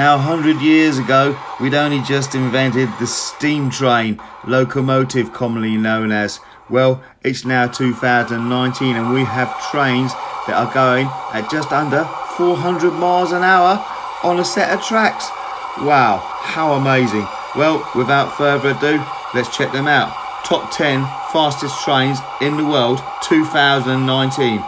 Now, 100 years ago, we'd only just invented the steam train, locomotive commonly known as. Well, it's now 2019 and we have trains that are going at just under 400 miles an hour on a set of tracks. Wow, how amazing. Well, without further ado, let's check them out. Top 10 fastest trains in the world 2019.